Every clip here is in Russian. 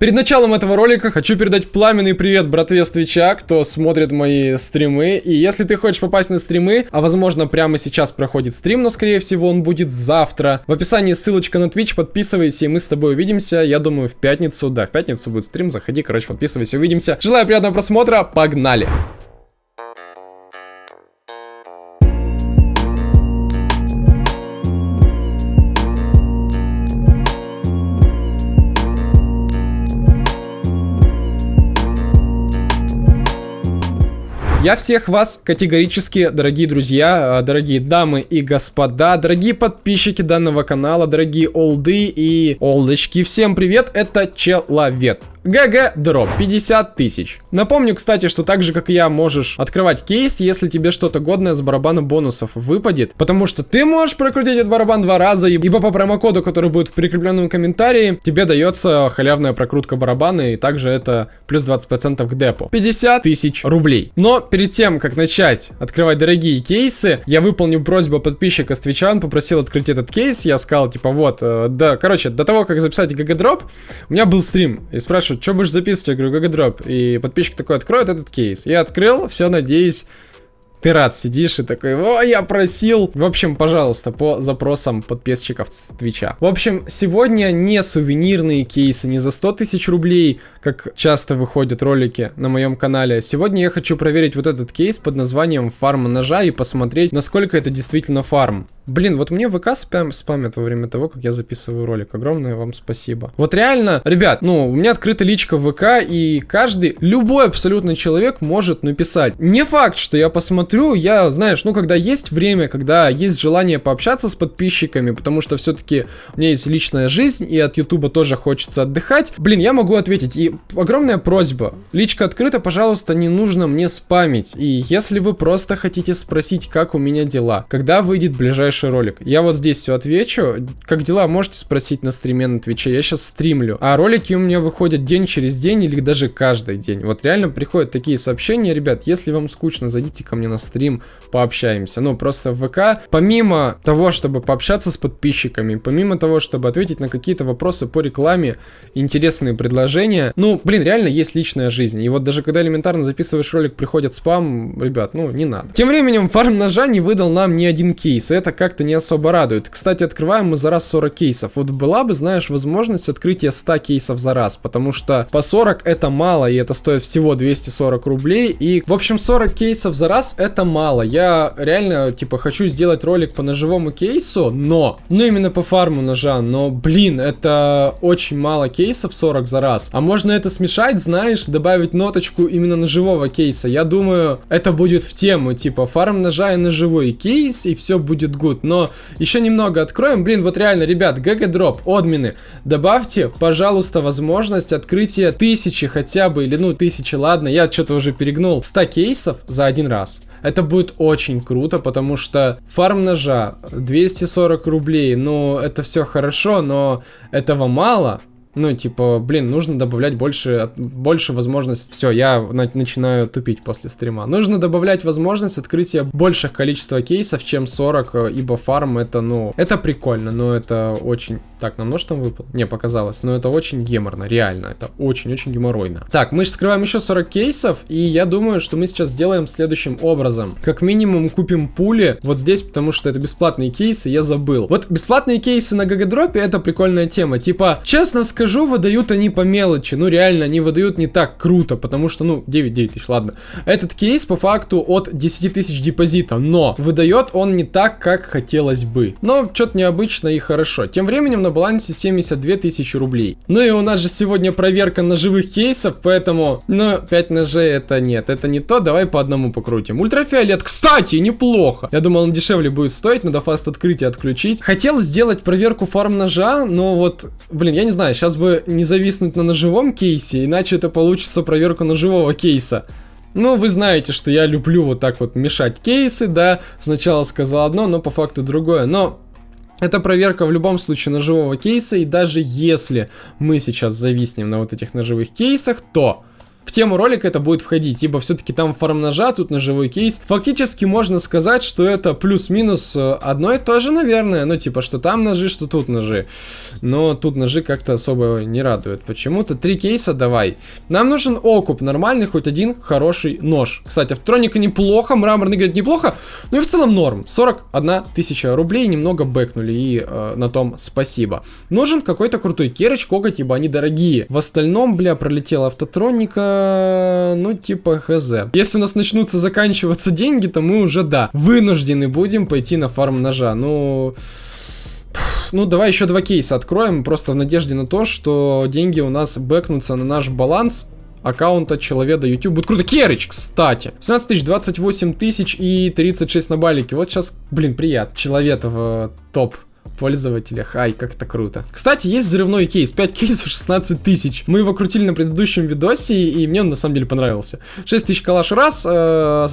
Перед началом этого ролика хочу передать пламенный привет братве с Твича, кто смотрит мои стримы. И если ты хочешь попасть на стримы, а возможно прямо сейчас проходит стрим, но скорее всего он будет завтра. В описании ссылочка на Twitch, подписывайся, и мы с тобой увидимся, я думаю, в пятницу. Да, в пятницу будет стрим, заходи, короче, подписывайся, увидимся. Желаю приятного просмотра, погнали! Я всех вас категорически, дорогие друзья, э, дорогие дамы и господа, дорогие подписчики данного канала, дорогие олды и олдочки, всем привет, это Человек. GGDrop 50 тысяч. Напомню, кстати, что так же, как и я, можешь открывать кейс, если тебе что-то годное с барабана бонусов выпадет. Потому что ты можешь прокрутить этот барабан два раза, ибо по промокоду, который будет в прикрепленном комментарии, тебе дается халявная прокрутка барабана, и также это плюс 20% к депу. 50 тысяч рублей. Но перед тем, как начать открывать дорогие кейсы, я выполню просьбу подписчика с Твича, он попросил открыть этот кейс, я сказал, типа, вот, э, да, короче, до того, как записать GGDrop, у меня был стрим, и спрашиваю, спрашивают, что будешь записывать? Я говорю, GGDrop. И подписчик такой открой этот кейс. Я открыл, все, надеюсь, ты рад сидишь и такой, о, я просил. В общем, пожалуйста, по запросам подписчиков с Твича. В общем, сегодня не сувенирные кейсы, не за 100 тысяч рублей, как часто выходят ролики на моем канале. Сегодня я хочу проверить вот этот кейс под названием фарм ножа и посмотреть, насколько это действительно фарм. Блин, вот мне ВК спам, спамят во время того, как я записываю ролик. Огромное вам спасибо. Вот реально, ребят, ну, у меня открыта личка ВК, и каждый, любой абсолютно человек может написать. Не факт, что я посмотрю, я, знаешь, ну, когда есть время, когда есть желание пообщаться с подписчиками, потому что все-таки у меня есть личная жизнь, и от Ютуба тоже хочется отдыхать. Блин, я могу ответить. И огромная просьба. Личка открыта, пожалуйста, не нужно мне спамить. И если вы просто хотите спросить, как у меня дела, когда выйдет ближайший ближайший ролик. Я вот здесь все отвечу. Как дела, можете спросить на стриме на Твиче. Я сейчас стримлю. А ролики у меня выходят день через день или даже каждый день. Вот реально приходят такие сообщения. Ребят, если вам скучно, зайдите ко мне на стрим, пообщаемся. Ну, просто в ВК, помимо того, чтобы пообщаться с подписчиками, помимо того, чтобы ответить на какие-то вопросы по рекламе, интересные предложения, ну, блин, реально есть личная жизнь. И вот даже когда элементарно записываешь ролик, приходит спам, ребят, ну, не надо. Тем временем фарм ножа не выдал нам ни один кейс. Это как-то не особо радует. Кстати, открываем мы за раз 40 кейсов. Вот была бы, знаешь, возможность открытия 100 кейсов за раз, потому что по 40 это мало, и это стоит всего 240 рублей. И, в общем, 40 кейсов за раз это мало. Я реально, типа, хочу сделать ролик по ножевому кейсу, но, ну именно по фарму ножа, но, блин, это очень мало кейсов 40 за раз. А можно это смешать, знаешь, добавить ноточку именно ножевого кейса. Я думаю, это будет в тему, типа, фарм ножа и ножевой кейс, и все будет good good, но еще немного откроем. Блин, вот реально, ребят, GG Drop, админы, добавьте, пожалуйста, возможность открытия тысячи хотя бы, или ну тысячи, ладно, я что-то уже перегнул, 100 кейсов за один раз. Это будет очень круто, потому что фарм ножа 240 рублей, ну это все хорошо, но этого мало. Ну, типа, блин, нужно добавлять больше, больше возможность. Все, я на начинаю тупить после стрима. Нужно добавлять возможность открытия больших количества кейсов, чем 40, э, ибо фарм это, ну, это прикольно, но это очень... Так, нам нож там выпал? Не, показалось, но это очень геморно, реально, это очень-очень геморройно. Так, мы вскрываем еще 40 кейсов, и я думаю, что мы сейчас сделаем следующим образом. Как минимум купим пули вот здесь, потому что это бесплатные кейсы, я забыл. Вот бесплатные кейсы на гагадропе это прикольная тема. Типа, честно сказать, скажу, выдают они по мелочи. Ну, реально, они выдают не так круто, потому что, ну, 9-9 тысяч, ладно. Этот кейс по факту от 10 тысяч депозита, но выдает он не так, как хотелось бы. Но что-то необычно и хорошо. Тем временем на балансе 72 тысячи рублей. Ну и у нас же сегодня проверка ножевых кейсов, поэтому, ну, 5 ножей это нет, это не то, давай по одному покрутим. Ультрафиолет, кстати, неплохо. Я думал, он дешевле будет стоить, надо фаст открытие отключить. Хотел сделать проверку фарм ножа, но вот, блин, я не знаю, сейчас сейчас бы не зависнуть на ножевом кейсе, иначе это получится проверка ножевого кейса. Ну, вы знаете, что я люблю вот так вот мешать кейсы, да, сначала сказал одно, но по факту другое, но... Это проверка в любом случае ножевого кейса, и даже если мы сейчас зависнем на вот этих ножевых кейсах, то в тему ролика это будет входить, ибо все-таки там фарм ножа, тут ножевой кейс. Фактически можно сказать, что это плюс-минус э, одно и то же, наверное. Ну, типа, что там ножи, что тут ножи. Но тут ножи как-то особо не радуют. Почему-то три кейса давай. Нам нужен окуп, нормальный, хоть один хороший нож. Кстати, автроника неплохо, мраморный, говорит, неплохо. Ну и в целом норм. 41 тысяча рублей, немного бэкнули, и э, на том спасибо. Нужен какой-то крутой керыч, коготь, ибо они дорогие. В остальном, бля, пролетела автотроника, ну типа хз. Если у нас начнутся заканчиваться деньги, то мы уже, да, вынуждены будем пойти на фарм ножа. Ну... Ну, давай еще два кейса откроем, просто в надежде на то, что деньги у нас бэкнутся на наш баланс аккаунта человека YouTube. Будет круто. Керыч, кстати. 17 тысяч, 28 тысяч и 36 на балике. Вот сейчас, блин, приятно. Человек в топ пользователях. Ай, как это круто. Кстати, есть взрывной кейс. 5 кейсов, 16 тысяч. Мы его крутили на предыдущем видосе, и мне он на самом деле понравился. 6 тысяч калаш раз, э,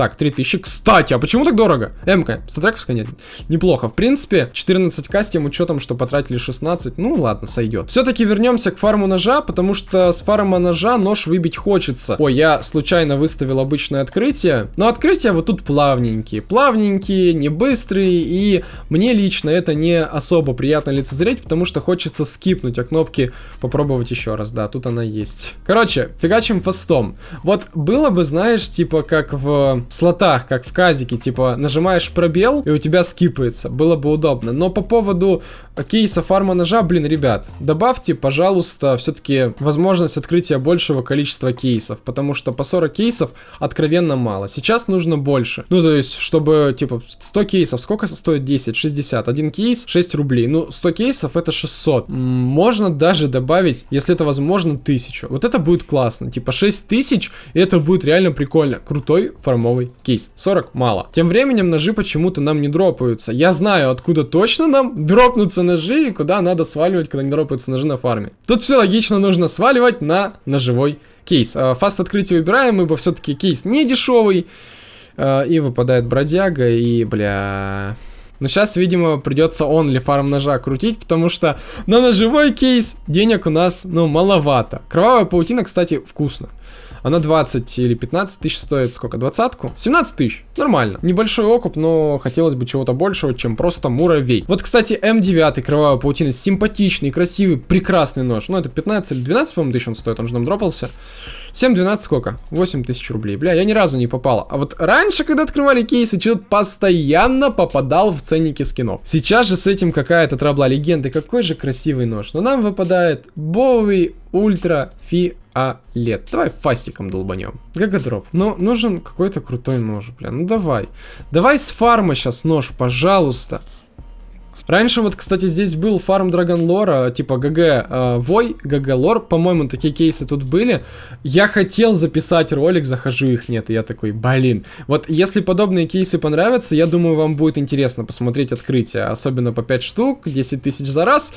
так, 3000. Кстати, а почему так дорого? МК, статрековская нет. Неплохо. В принципе, 14к с тем учетом, что потратили 16. Ну ладно, сойдет. Все-таки вернемся к фарму ножа, потому что с фарма ножа нож выбить хочется. Ой, я случайно выставил обычное открытие. Но открытия вот тут плавненькие. Плавненькие, не быстрые. И мне лично это не особо приятно лицезреть, потому что хочется скипнуть, а кнопки попробовать еще раз. Да, тут она есть. Короче, фигачим фастом. Вот было бы, знаешь, типа как в слотах, как в казике, типа нажимаешь пробел и у тебя скипается, было бы удобно. Но по поводу кейса фарма ножа, блин, ребят, добавьте, пожалуйста, все-таки возможность открытия большего количества кейсов, потому что по 40 кейсов откровенно мало. Сейчас нужно больше. Ну, то есть, чтобы, типа, 100 кейсов, сколько стоит 10? 60. Один кейс 6 рублей. Ну, 100 кейсов это 600. Можно даже добавить, если это возможно, 1000. Вот это будет классно. Типа 6000, и это будет реально прикольно. Крутой фармовый кейс. 40 мало. Тем временем ножи почему-то нам не дропаются. Я знаю, откуда точно нам дропнутся ножи и куда надо сваливать, когда не дропаются ножи на фарме. Тут все логично, нужно сваливать на ножевой кейс. А, фаст открытие выбираем, ибо все-таки кейс не дешевый. А, и выпадает бродяга, и, бля... Но сейчас, видимо, придется он ли фарм ножа крутить, потому что на ножевой кейс денег у нас, ну, маловато. Кровавая паутина, кстати, вкусно. Она 20 или 15 тысяч стоит, сколько, двадцатку? 17 тысяч, нормально. Небольшой окуп, но хотелось бы чего-то большего, чем просто муравей. Вот, кстати, М9 кровавая паутина, симпатичный, красивый, прекрасный нож. Ну, это 15 или 12, по-моему, тысяч он стоит, он же нам дропался. 7-12 сколько? 8 тысяч рублей. Бля, я ни разу не попал. А вот раньше, когда открывали кейсы, что-то постоянно попадал в ценники скинов. Сейчас же с этим какая-то трабла легенды. Какой же красивый нож. Но нам выпадает Боуи Ультрафиолет. Давай фастиком долбанем. GGDrop. Но нужен какой-то крутой нож, бля. Ну давай. Давай с фарма сейчас нож, пожалуйста. Раньше вот, кстати, здесь был фарм Драгон Лора, типа ГГ э, Вой, ГГ Лор, по-моему, такие кейсы тут были. Я хотел записать ролик, захожу, их нет, и я такой, блин. Вот если подобные кейсы понравятся, я думаю, вам будет интересно посмотреть открытие, особенно по 5 штук, 10 тысяч за раз.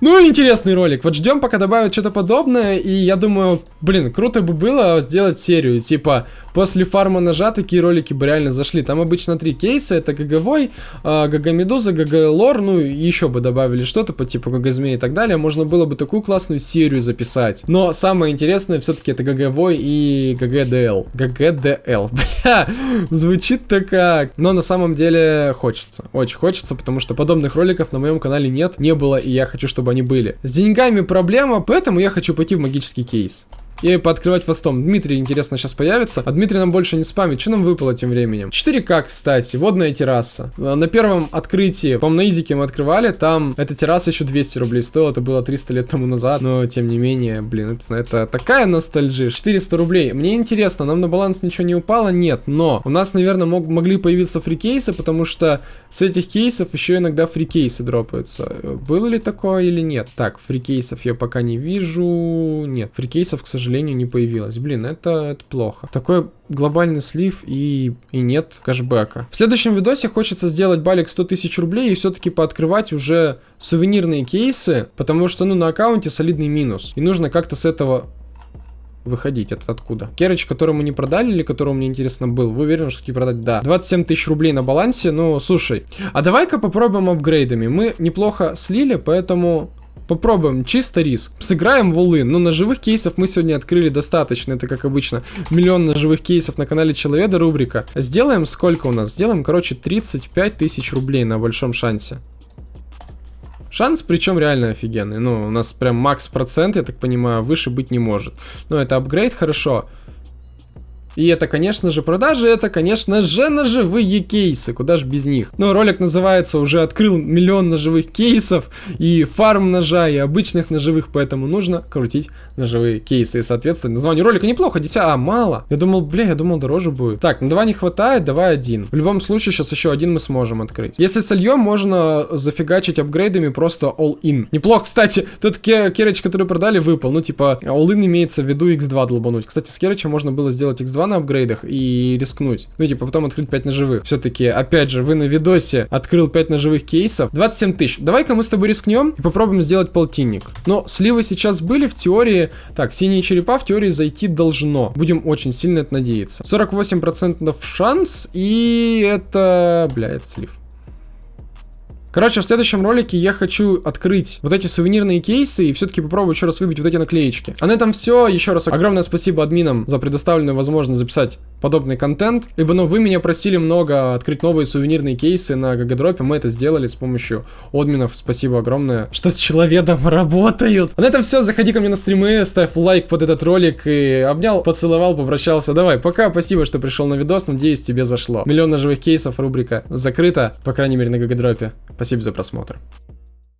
Ну, интересный ролик. Вот ждем, пока добавят что-то подобное, и я думаю, блин, круто бы было сделать серию, типа, после фарма ножа такие ролики бы реально зашли. Там обычно три кейса, это ГГ Вой, э, ГГ Медуза, ГГ Лор, ну, еще бы добавили что-то по типу ГГ Змеи и так далее, можно было бы такую классную серию записать. Но самое интересное все-таки это ГГ Вой и ГГ ДЛ. ГГ ДЛ, бля, звучит-то как. Но на самом деле хочется, очень хочется, потому что подобных роликов на моем канале нет, не было, и я хочу, чтобы они были. С деньгами проблема, поэтому я хочу пойти в магический кейс и пооткрывать фастом. Дмитрий, интересно, сейчас появится. А Дмитрий нам больше не спамит. Что нам выпало тем временем? 4К, кстати, водная терраса. А, на первом открытии, по-моему, на Изике мы открывали, там эта терраса еще 200 рублей стоила. Это было 300 лет тому назад. Но, тем не менее, блин, это, это такая ностальжия. 400 рублей. Мне интересно, нам на баланс ничего не упало? Нет. Но у нас, наверное, мог, могли появиться фрикейсы, потому что с этих кейсов еще иногда фрикейсы дропаются. Было ли такое или нет? Так, фрикейсов я пока не вижу. Нет, фрикейсов, к сожалению, сожалению, не появилось. Блин, это, это плохо. Такой глобальный слив и, и нет кэшбэка. В следующем видосе хочется сделать балик 100 тысяч рублей и все-таки пооткрывать уже сувенирные кейсы, потому что, ну, на аккаунте солидный минус. И нужно как-то с этого выходить. Это откуда? Керыч, который мы не продали или которого мне интересно был? Вы уверены, что не продать? Да. 27 тысяч рублей на балансе. Ну, слушай. А давай-ка попробуем апгрейдами. Мы неплохо слили, поэтому Попробуем, чисто риск. Сыграем в улын. Ну, ножевых кейсов мы сегодня открыли достаточно, это как обычно. Миллион ножевых кейсов на канале Человеда рубрика. Сделаем сколько у нас? Сделаем, короче, 35 тысяч рублей на большом шансе. Шанс, причем реально офигенный. Ну, у нас прям макс процент, я так понимаю, выше быть не может. Но это апгрейд, хорошо. И это, конечно же, продажи, это, конечно же, ножевые кейсы, куда же без них. Но ролик называется «Уже открыл миллион ножевых кейсов» и фарм ножа, и обычных ножевых, поэтому нужно крутить ножевые кейсы. И, соответственно, название ролика неплохо, 10, а, мало. Я думал, бля, я думал, дороже будет. Так, ну два не хватает, давай один. В любом случае, сейчас еще один мы сможем открыть. Если сольем, можно зафигачить апгрейдами просто all-in. Неплохо, кстати, тот керыч, который продали, выпал. Ну, типа, all-in имеется в виду x2 долбануть. Кстати, с керыча можно было сделать x2 на апгрейдах и рискнуть. Ну, типа, потом открыть 5 ножевых. Все-таки, опять же, вы на видосе открыл 5 ножевых кейсов. 27 тысяч. Давай-ка мы с тобой рискнем и попробуем сделать полтинник. Но сливы сейчас были в теории. Так, синие черепа в теории зайти должно. Будем очень сильно это надеяться. 48% шанс и это... Бля, это слив. Короче, в следующем ролике я хочу открыть вот эти сувенирные кейсы и все-таки попробовать еще раз выбить вот эти наклеечки. А на этом все. Еще раз огромное спасибо админам за предоставленную возможность записать подобный контент, ибо, ну, вы меня просили много открыть новые сувенирные кейсы на гагадропе, мы это сделали с помощью админов, спасибо огромное, что с человеком работают. А на этом все, заходи ко мне на стримы, ставь лайк под этот ролик и обнял, поцеловал, попрощался. Давай, пока, спасибо, что пришел на видос, надеюсь, тебе зашло. Миллион ножевых кейсов, рубрика закрыта, по крайней мере, на гагадропе. Спасибо за просмотр.